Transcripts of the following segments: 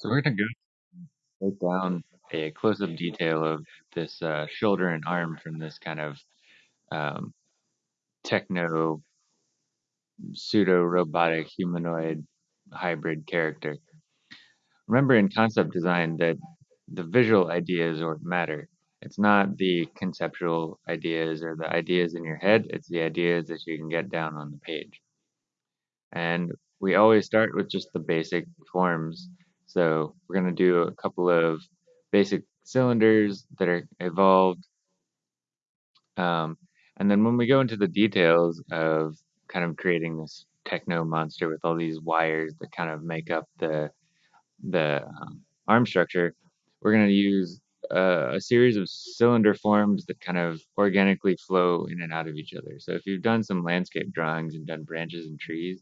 So we're gonna go break down a close-up detail of this uh, shoulder and arm from this kind of um, techno pseudo-robotic humanoid hybrid character. Remember in concept design that the visual ideas or matter. It's not the conceptual ideas or the ideas in your head, it's the ideas that you can get down on the page. And we always start with just the basic forms. So we're going to do a couple of basic cylinders that are evolved. Um, and then when we go into the details of kind of creating this techno monster with all these wires that kind of make up the the um, arm structure, we're going to use uh, a series of cylinder forms that kind of organically flow in and out of each other. So if you've done some landscape drawings and done branches and trees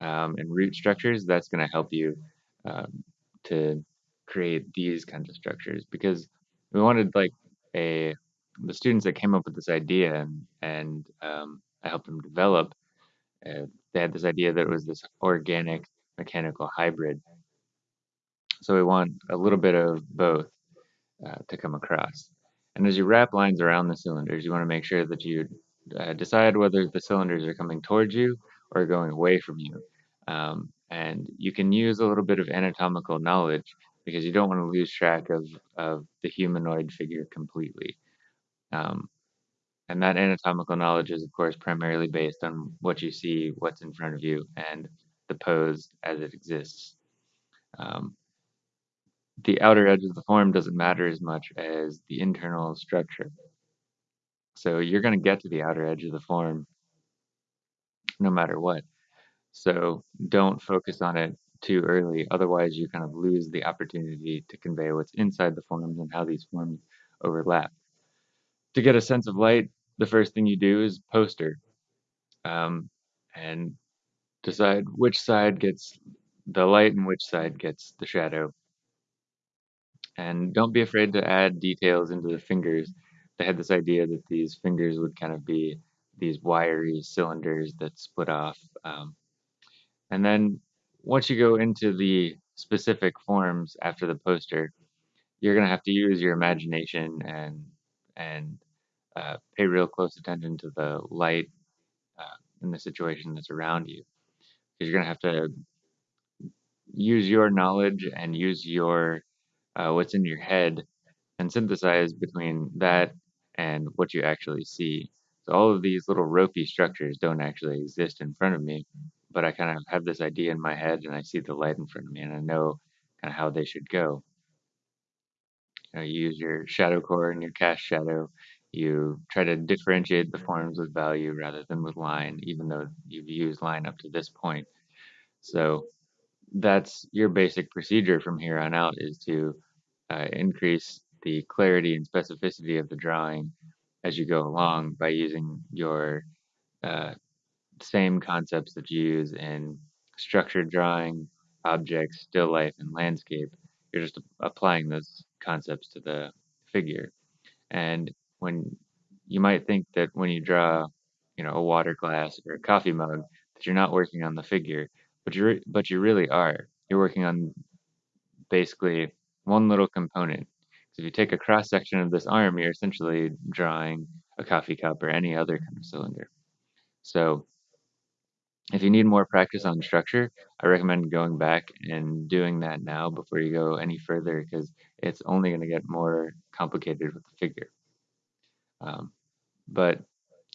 um, and root structures, that's going to help you um, to create these kinds of structures because we wanted like a the students that came up with this idea and, and um, I helped them develop. Uh, they had this idea that it was this organic mechanical hybrid. So we want a little bit of both uh, to come across. And as you wrap lines around the cylinders, you want to make sure that you uh, decide whether the cylinders are coming towards you or going away from you. Um, and you can use a little bit of anatomical knowledge because you don't want to lose track of, of the humanoid figure completely. Um, and that anatomical knowledge is, of course, primarily based on what you see, what's in front of you, and the pose as it exists. Um, the outer edge of the form doesn't matter as much as the internal structure. So you're going to get to the outer edge of the form no matter what. So don't focus on it too early, otherwise you kind of lose the opportunity to convey what's inside the forms and how these forms overlap. To get a sense of light, the first thing you do is poster um, and decide which side gets the light and which side gets the shadow. And don't be afraid to add details into the fingers. They had this idea that these fingers would kind of be these wiry cylinders that split off. Um, and then once you go into the specific forms after the poster, you're going to have to use your imagination and and uh, pay real close attention to the light uh, in the situation that's around you. Because you're going to have to use your knowledge and use your uh, what's in your head and synthesize between that and what you actually see. So all of these little ropey structures don't actually exist in front of me, but I kind of have this idea in my head and I see the light in front of me and I know kind of how they should go. You, know, you use your shadow core and your cast shadow. You try to differentiate the forms with value rather than with line, even though you've used line up to this point. So that's your basic procedure from here on out is to uh, increase the clarity and specificity of the drawing as you go along by using your uh, same concepts that you use in structured drawing, objects, still life, and landscape. You're just applying those concepts to the figure. And when you might think that when you draw, you know, a water glass or a coffee mug, that you're not working on the figure, but you but you really are. You're working on basically one little component. So if you take a cross section of this arm, you're essentially drawing a coffee cup or any other kind of cylinder. So if you need more practice on structure, I recommend going back and doing that now before you go any further because it's only going to get more complicated with the figure. Um, but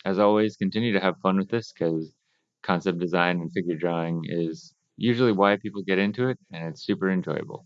as always, continue to have fun with this because concept design and figure drawing is usually why people get into it and it's super enjoyable.